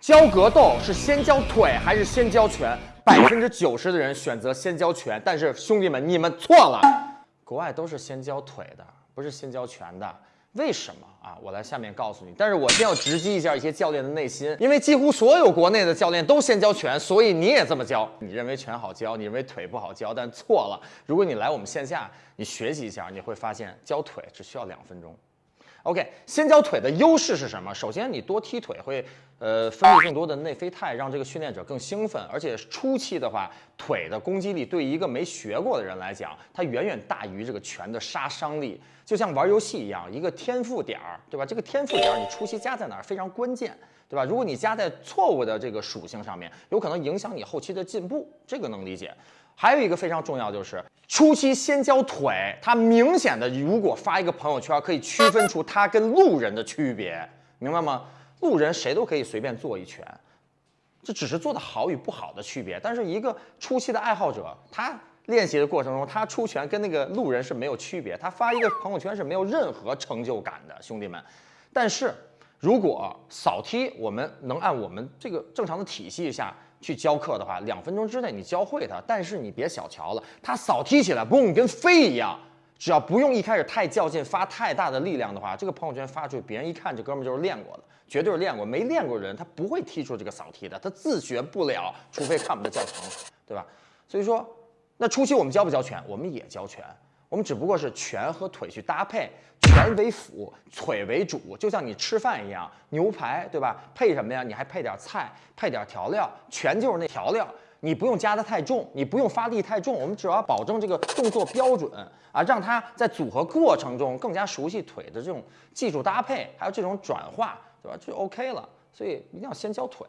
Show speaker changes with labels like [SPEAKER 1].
[SPEAKER 1] 教格斗是先教腿还是先教拳？百分之九十的人选择先教拳，但是兄弟们，你们错了，国外都是先教腿的，不是先教拳的。为什么啊？我来下面告诉你。但是我先要直击一下一些教练的内心，因为几乎所有国内的教练都先教拳，所以你也这么教。你认为拳好教，你认为腿不好教，但错了。如果你来我们线下，你学习一下，你会发现教腿只需要两分钟。OK，先教腿的优势是什么？首先，你多踢腿会，呃，分泌更多的内啡肽，让这个训练者更兴奋。而且初期的话，腿的攻击力对于一个没学过的人来讲，它远远大于这个拳的杀伤力。就像玩游戏一样，一个天赋点儿，对吧？这个天赋点儿你初期加在哪儿非常关键，对吧？如果你加在错误的这个属性上面，有可能影响你后期的进步，这个能理解。还有一个非常重要就是。初期先教腿，他明显的如果发一个朋友圈，可以区分出他跟路人的区别，明白吗？路人谁都可以随便做一拳，这只是做的好与不好的区别。但是一个初期的爱好者，他练习的过程中，他出拳跟那个路人是没有区别，他发一个朋友圈是没有任何成就感的，兄弟们。但是如果扫踢，我们能按我们这个正常的体系下。去教课的话，两分钟之内你教会他，但是你别小瞧了，他扫踢起来嘣跟飞一样，只要不用一开始太较劲，发太大的力量的话，这个朋友圈发出去，别人一看这哥们就是练过的，绝对是练过，没练过人他不会踢出这个扫踢的，他自学不了，除非看我们的。教程，对吧？所以说，那初期我们教不教拳？我们也教拳。我们只不过是拳和腿去搭配，拳为辅，腿为主，就像你吃饭一样，牛排对吧？配什么呀？你还配点菜，配点调料，拳就是那调料，你不用加的太重，你不用发力太重，我们只要保证这个动作标准啊，让他在组合过程中更加熟悉腿的这种技术搭配，还有这种转化，对吧？就 OK 了。所以一定要先教腿。